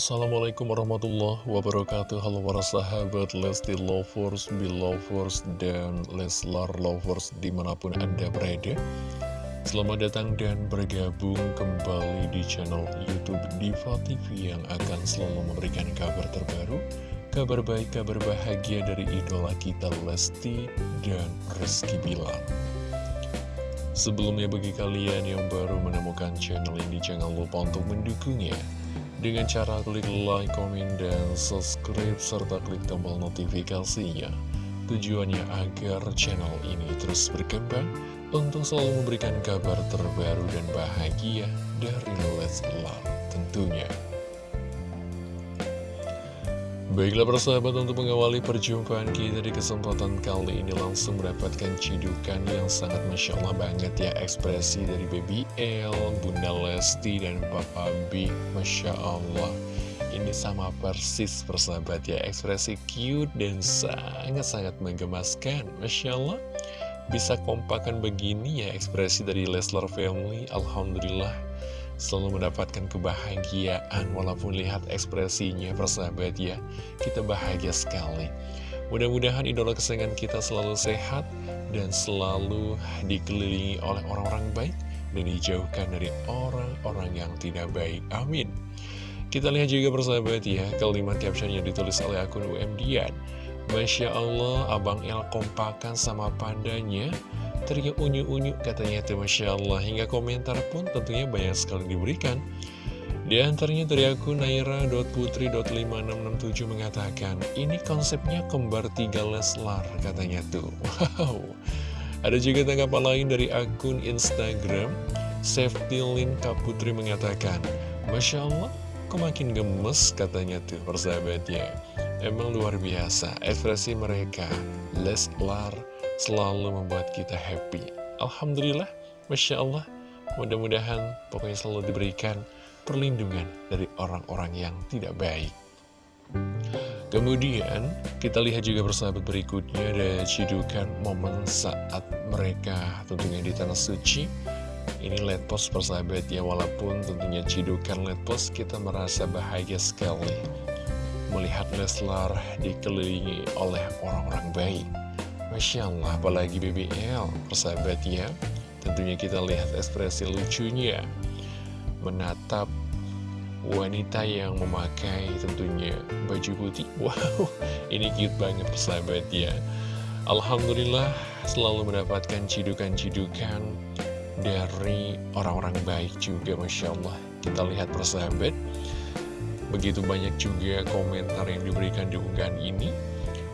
Assalamualaikum warahmatullahi wabarakatuh. Halo para sahabat Lesti Lovers, Belovers, dan Leslar Lovers di mana pun anda berada. Selamat datang dan bergabung kembali di channel Youtube Diva TV Yang akan selalu memberikan kabar terbaru Kabar baik, kabar bahagia dari idola kita Lesti dan Rizky Bilar. Sebelumnya bagi kalian yang baru menemukan channel ini Jangan lupa untuk mendukungnya dengan cara klik like, komen, dan subscribe, serta klik tombol notifikasinya. Tujuannya agar channel ini terus berkembang untuk selalu memberikan kabar terbaru dan bahagia dari Leslar tentunya. Baiklah persahabat untuk mengawali perjumpaan kita di kesempatan kali ini langsung mendapatkan cidukan yang sangat Masya Allah banget ya. Ekspresi dari Baby L, Bunda Lesti, dan Papa B. Masya Allah. Ini sama persis persahabat ya. Ekspresi cute dan sangat-sangat menggemaskan. Masya Allah. Bisa kompakan begini ya ekspresi dari Leslar Family. Alhamdulillah selalu mendapatkan kebahagiaan walaupun lihat ekspresinya persahabat ya. Kita bahagia sekali. Mudah-mudahan idola kesayangan kita selalu sehat dan selalu dikelilingi oleh orang-orang baik dan dijauhkan dari orang-orang yang tidak baik. Amin. Kita lihat juga persahabat ya kalimat caption yang ditulis oleh akun UMDian Masya Allah, Abang El kompakan sama pandanya Teriak unyu-unyu katanya itu Masya Allah. Hingga komentar pun tentunya banyak sekali diberikan. Di antaranya dari akun naira.putri.5667 mengatakan Ini konsepnya kembar tiga Leslar katanya tuh. Wow. Ada juga tanggapan lain dari akun Instagram Safety Link Kaputri mengatakan Masya Allah, kok makin gemes katanya tuh persahabatnya. Emang luar biasa, ekspresi mereka, Leslar, selalu membuat kita happy. Alhamdulillah, Masya Allah, mudah-mudahan pokoknya selalu diberikan perlindungan dari orang-orang yang tidak baik. Kemudian, kita lihat juga bersahabat berikutnya ada cidukan momen saat mereka tentunya di Tanah Suci. Ini let post persahabat ya, walaupun tentunya cidukan let post kita merasa bahagia sekali melihat Leslar dikelilingi oleh orang-orang baik. Masya Allah, apalagi BBL, persahabat ya. Tentunya kita lihat ekspresi lucunya menatap wanita yang memakai tentunya baju putih. Wow, ini cute banget persahabat ya. Alhamdulillah selalu mendapatkan cidukan-cidukan dari orang-orang baik juga Masya Allah. Kita lihat persahabat Begitu banyak juga komentar yang diberikan di unggahan ini.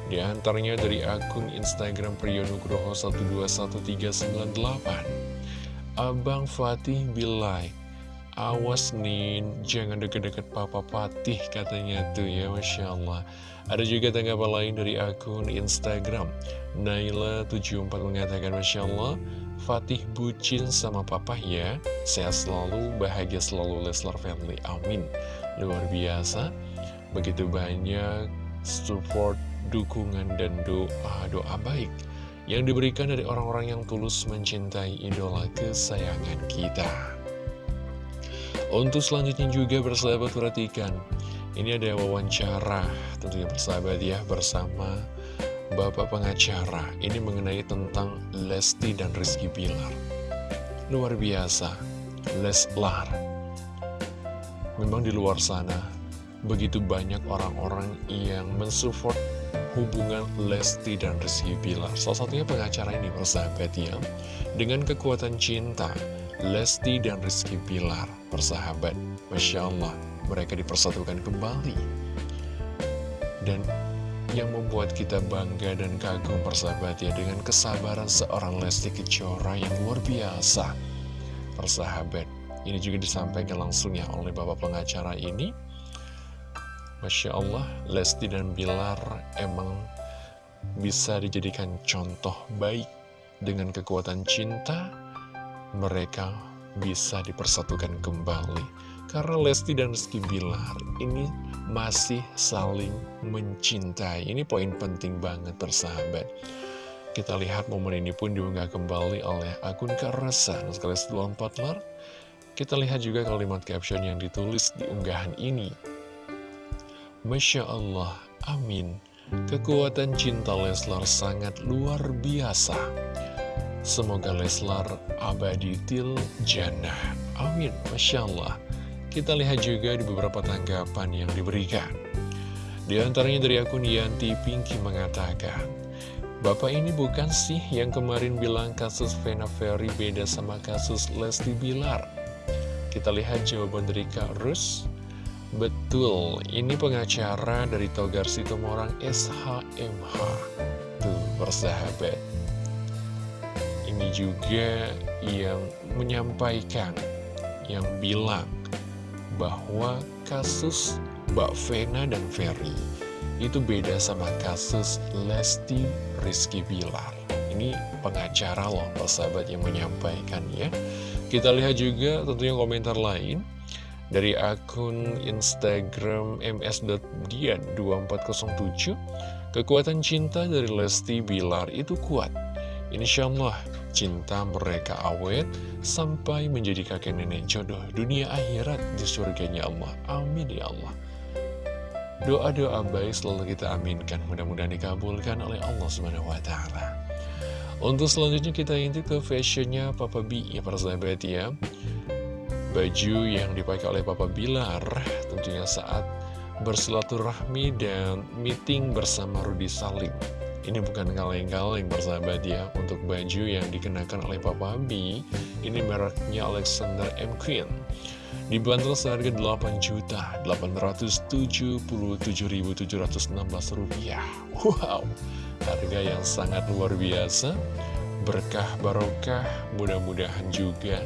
Di antaranya dari akun Instagram Priyonugroho 121398. Abang Fatih Bilai, awas Nin, jangan deket-deket Papa Fatih katanya tuh ya Masya Allah. Ada juga tanggapan lain dari akun Instagram. Naila74 mengatakan Masya Allah Fatih bucin sama papa ya. Sehat selalu, bahagia selalu Leslar Family, amin. Luar biasa. Begitu banyak support dukungan dan doa doa baik yang diberikan dari orang-orang yang tulus mencintai idola kesayangan kita. Untuk selanjutnya juga bersahabat perhatikan. Ini ada wawancara. Tentunya bersahabat ya bersama Bapak pengacara. Ini mengenai tentang Lesti dan Rizky Bilar. Luar biasa Leslar. Memang di luar sana begitu banyak orang-orang yang mensupport hubungan Lesti dan Rizky Bilar. Salah satunya pengacara ini persahabat ya. Dengan kekuatan cinta, Lesti dan Rizky Bilar persahabat. Masya Allah, mereka dipersatukan kembali. Dan yang membuat kita bangga dan kagum persahabat ya dengan kesabaran seorang Lesti Kejora yang luar biasa. Persahabat, ini juga disampaikan langsung ya oleh bapak pengacara ini. Masya Allah, Lesti dan Bilar emang bisa dijadikan contoh baik dengan kekuatan cinta. Mereka bisa dipersatukan kembali. Karena Lesti dan Rizky Bilar ini masih saling mencintai. Ini poin penting banget persahabat. Kita lihat momen ini pun diunggah kembali oleh akun Karasan sekali 24 lar kita lihat juga kalimat caption yang ditulis di unggahan ini. Masya Allah, amin. Kekuatan cinta Leslar sangat luar biasa. Semoga Leslar abadi til jannah. Amin, Masya Allah. Kita lihat juga di beberapa tanggapan yang diberikan. Di antaranya dari akun Yanti Pinky mengatakan, Bapak ini bukan sih yang kemarin bilang kasus Vena Ferry beda sama kasus Lesti Bilar? Kita lihat jawaban dari Kak Rus. Betul, ini pengacara dari Togar Situmorang SHMH. Tuh, persahabat. Ini juga yang menyampaikan, yang bilang bahwa kasus Mbak Vena dan Ferry itu beda sama kasus Lesti Rizky Bilar. Ini pengacara loh, persahabat yang menyampaikan ya. Kita lihat juga tentunya komentar lain dari akun Instagram ms.dian2407 Kekuatan cinta dari Lesti Bilar itu kuat. Insya Allah cinta mereka awet sampai menjadi kakek nenek jodoh dunia akhirat di surganya Allah. Amin ya Allah. Doa-doa baik selalu kita aminkan Mudah-mudahan dikabulkan oleh Allah SWT Untuk selanjutnya kita intip ke fashionnya Papa B ya persahabat ya baju yang dipakai oleh Papa Bilar tentunya saat bersilaturahmi dan meeting bersama Rudi Salim. Ini bukan kaleng-kaleng bersahabat ya untuk baju yang dikenakan oleh Papa B. Ini mereknya Alexander M. Queen. Dibanderol seharga 8.877.716 rupiah. Wow, harga yang sangat luar biasa. Berkah barokah, mudah-mudahan juga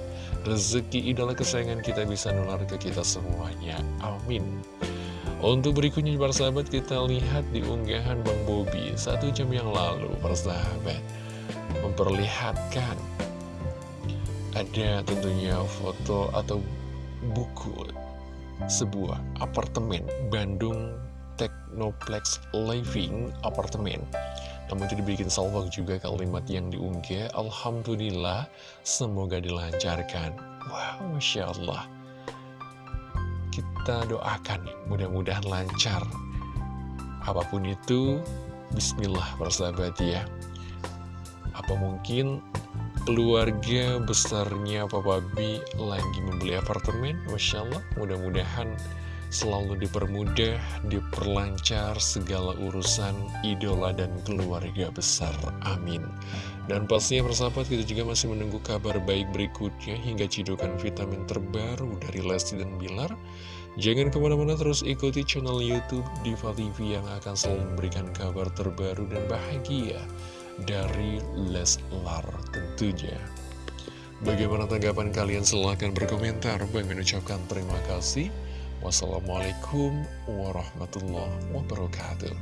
rezeki idola kesayangan kita bisa nular ke kita semuanya. Amin. Untuk berikutnya para sahabat kita lihat di unggahan Bang Bobi satu jam yang lalu para sahabat memperlihatkan ada tentunya foto atau buku sebuah apartemen Bandung Technoplex Living Apartemen namun itu dibikin salvok juga kalimat yang diunggah Alhamdulillah semoga dilancarkan. Wow Masya Allah. Kita doakan mudah-mudahan lancar. Apa pun itu Bismillah persahabat ya. Apa mungkin keluarga besarnya Papa B lagi membeli apartemen? Masya Allah mudah-mudahan selalu dipermudah, diperlancar segala urusan idola dan keluarga besar. Amin. Dan pastinya persahabat kita juga masih menunggu kabar baik berikutnya hingga cidukan vitamin terbaru dari Lesti dan Bilar. Jangan ke mana-mana terus ikuti channel Youtube Diva TV yang akan selalu memberikan kabar terbaru dan bahagia dari Leslar tentunya. Bagaimana tanggapan kalian? Silahkan berkomentar. Bang mengucapkan terima kasih. Wassalamualaikum warahmatullahi wabarakatuh